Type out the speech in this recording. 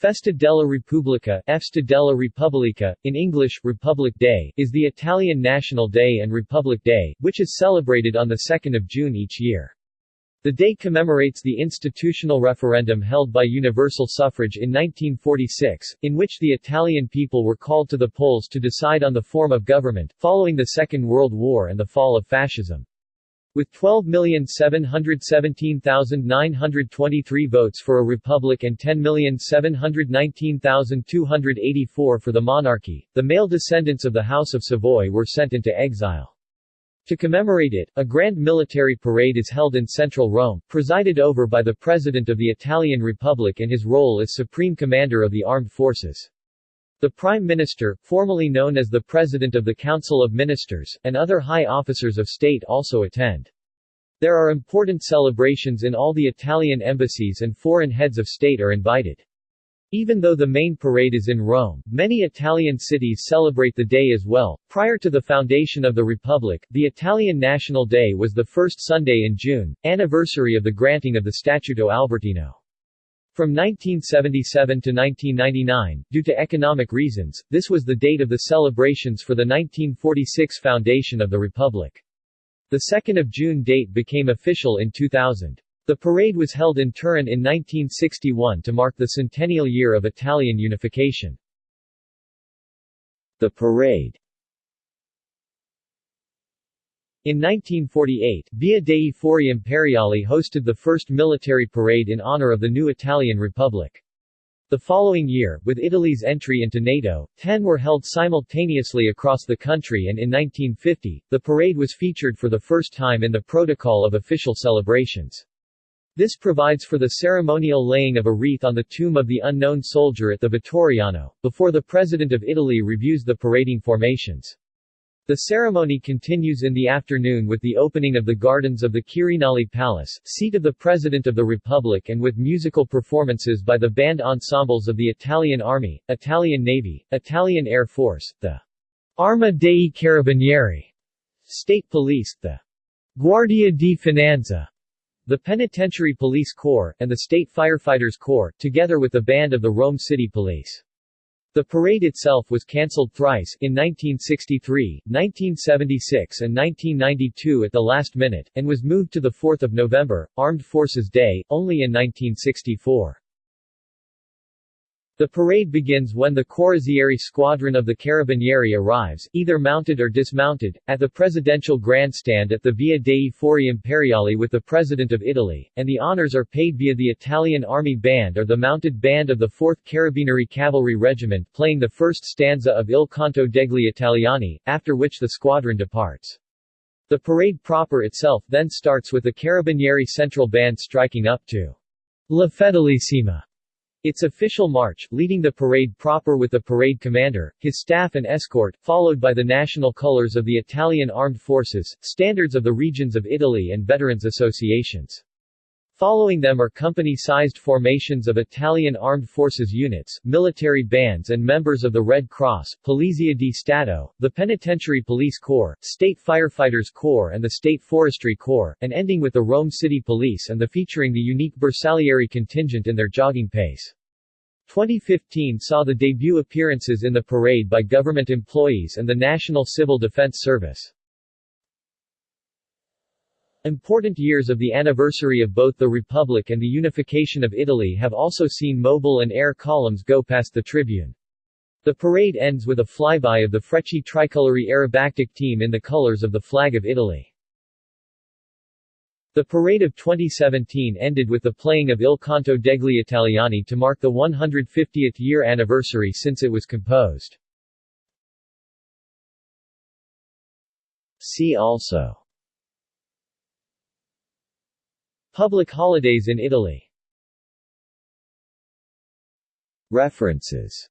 Festa della Repubblica Festa della Repubblica, in English, Republic Day, is the Italian National Day and Republic Day, which is celebrated on 2 June each year. The day commemorates the institutional referendum held by universal suffrage in 1946, in which the Italian people were called to the polls to decide on the form of government, following the Second World War and the fall of fascism. With 12,717,923 votes for a republic and 10,719,284 for the monarchy, the male descendants of the House of Savoy were sent into exile. To commemorate it, a grand military parade is held in central Rome, presided over by the President of the Italian Republic in his role as Supreme Commander of the Armed Forces. The Prime Minister, formerly known as the President of the Council of Ministers, and other high officers of state also attend. There are important celebrations in all the Italian embassies and foreign heads of state are invited. Even though the main parade is in Rome, many Italian cities celebrate the day as well. Prior to the foundation of the Republic, the Italian National Day was the first Sunday in June, anniversary of the granting of the Statuto Albertino. From 1977 to 1999, due to economic reasons, this was the date of the celebrations for the 1946 foundation of the Republic. The 2 June date became official in 2000. The parade was held in Turin in 1961 to mark the centennial year of Italian unification. The parade in 1948, Via dei Fori Imperiali hosted the first military parade in honor of the new Italian Republic. The following year, with Italy's entry into NATO, ten were held simultaneously across the country and in 1950, the parade was featured for the first time in the Protocol of Official Celebrations. This provides for the ceremonial laying of a wreath on the tomb of the unknown soldier at the Vittoriano, before the President of Italy reviews the parading formations. The ceremony continues in the afternoon with the opening of the gardens of the Quirinale Palace, seat of the President of the Republic and with musical performances by the band ensembles of the Italian Army, Italian Navy, Italian Air Force, the Arma dei Carabinieri, State Police, the Guardia di Finanza, the Penitentiary Police Corps, and the State Firefighters Corps, together with the band of the Rome City Police. The parade itself was cancelled thrice, in 1963, 1976 and 1992 at the last minute, and was moved to 4 November, Armed Forces Day, only in 1964. The parade begins when the Corazzieri squadron of the Carabinieri arrives, either mounted or dismounted, at the presidential grandstand at the Via dei Fori Imperiali with the President of Italy, and the honors are paid via the Italian Army Band or the mounted band of the 4th Carabinieri Cavalry Regiment playing the first stanza of Il Canto degli Italiani, after which the squadron departs. The parade proper itself then starts with the Carabinieri Central Band striking up to La Fedelissima its official march, leading the parade proper with the parade commander, his staff and escort, followed by the national colors of the Italian armed forces, standards of the regions of Italy and veterans associations. Following them are company-sized formations of Italian armed forces units, military bands and members of the Red Cross, Polizia di Stato, the Penitentiary Police Corps, State Firefighters Corps and the State Forestry Corps, and ending with the Rome City Police and the featuring the unique Bersaglieri contingent in their jogging pace. 2015 saw the debut appearances in the parade by government employees and the National Civil Defense Service. Important years of the anniversary of both the Republic and the unification of Italy have also seen mobile and air columns go past the tribune. The parade ends with a flyby of the Frecce Tricolori aerobatic team in the colors of the flag of Italy. The parade of 2017 ended with the playing of Il Canto degli Italiani to mark the 150th year anniversary since it was composed. See also Public holidays in Italy. References